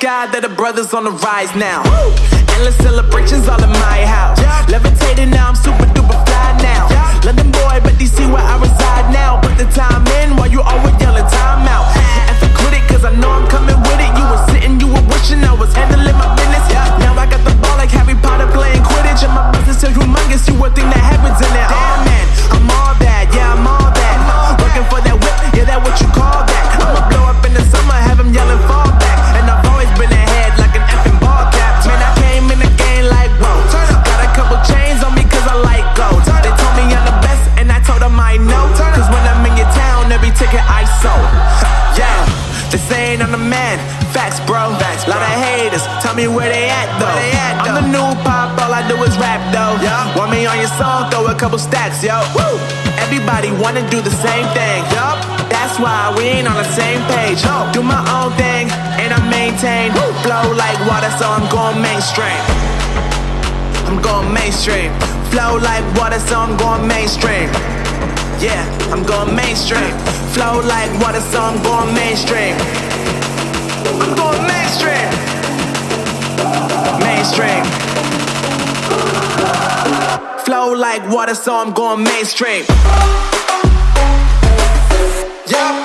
brothers on the rise now. Endless celebrations all in my house. Levitating now, I'm super duper fly now. London boy, but DC where I reside now. Put the time in while you always yelling time out. And for quit it, cause I know I'm coming with it. You were sitting, you were wishing I was handling my business. Now I got the ball like Harry Potter playing Quidditch. And my business is humongous, you would think that happens I'm the man. Facts, bro. Facts, Lot of haters. Tell me where they at though. they I'm the new pop, all I do is rap though. Yeah. Want me on your song? Throw a couple stacks, yo. Woo! Everybody wanna do the same thing. Yup. That's why we ain't on the same page. Do my own thing, and I maintain. Flow like water, so I'm going mainstream. I'm going mainstream. Flow like water, so I'm going mainstream. Yeah, I'm going mainstream. Flow like water, so I'm going mainstream. Like water, so I'm going mainstream. Yeah.